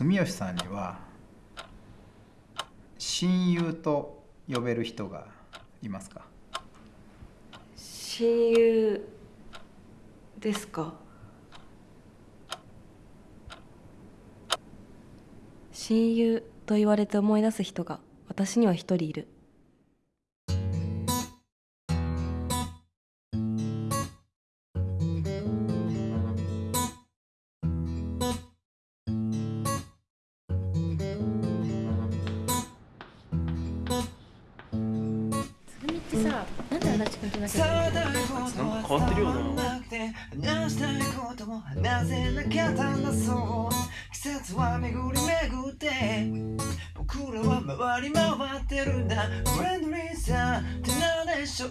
住吉さんには親友と呼べる人がいますか？親友ですか？親友と言われて思い出す人が私には一人いる。なんってるよな話したいことも話せなかったんだそう季節は巡り巡って僕らは回り回ってるんだフレンドリーさって何でしょう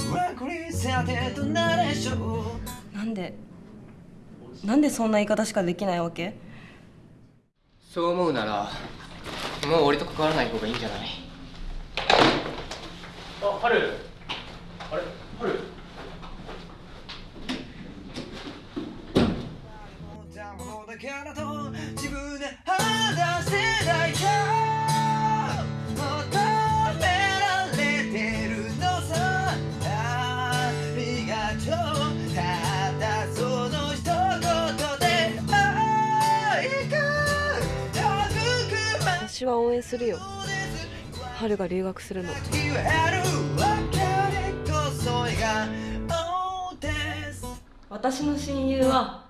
フランクリーさってどんなでしょうなんでなんでそんな言い方しかできないわけ？そう思うならもう俺と関わらない方がいいんじゃない？あ春あれ春思ったものだからと自分で話せないか。求められてるのさ。ありがとう。ただその一言で。愛が育ま私は応援するよ。春が留学するの。私の親友は